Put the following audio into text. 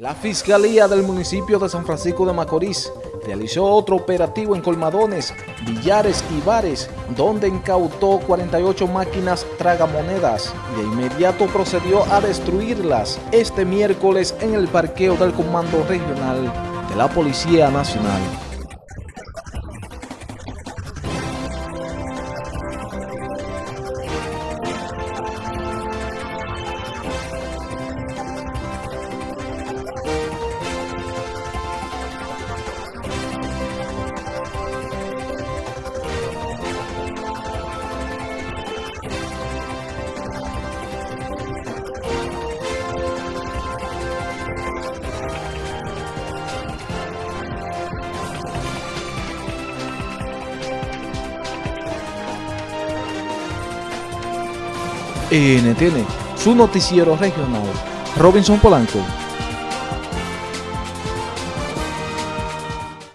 La Fiscalía del municipio de San Francisco de Macorís realizó otro operativo en colmadones, billares y bares, donde incautó 48 máquinas tragamonedas y de inmediato procedió a destruirlas este miércoles en el parqueo del Comando Regional de la Policía Nacional. NTN, su noticiero regional. Robinson Polanco.